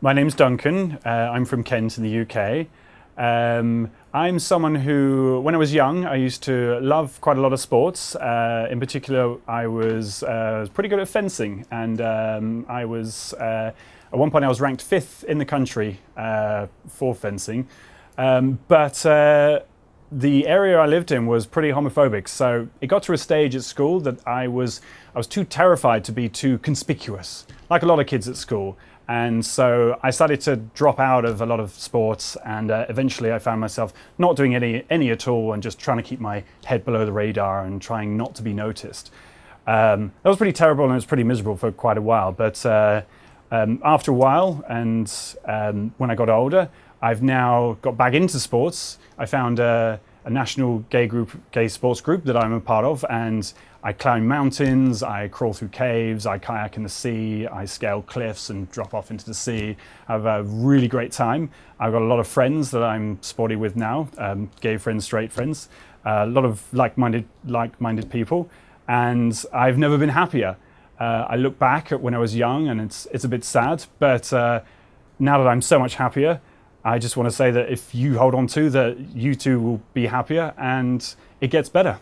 My name's Duncan. Uh, I'm from Kent in the UK. Um, I'm someone who, when I was young, I used to love quite a lot of sports. Uh, in particular, I was, uh, pretty good at fencing, and um, I was uh, at one point I was ranked fifth in the country uh, for fencing. Um, but uh, the area I lived in was pretty homophobic, so it got to a stage at school that I was I was too terrified to be too conspicuous, like a lot of kids at school. And so I started to drop out of a lot of sports and uh, eventually I found myself not doing any, any at all and just trying to keep my head below the radar and trying not to be noticed. Um, that was pretty terrible and it was pretty miserable for quite a while. But uh, um, after a while and um, when I got older, I've now got back into sports. I found a, a national gay group, gay sports group that I'm a part of and I climb mountains, I crawl through caves, I kayak in the sea, I scale cliffs and drop off into the sea. I have a really great time. I've got a lot of friends that I'm sporty with now, um, gay friends, straight friends, uh, a lot of like-minded like-minded people, and I've never been happier. Uh, I look back at when I was young and it's, it's a bit sad, but uh, now that I'm so much happier, I just want to say that if you hold on to that, you too will be happier and it gets better.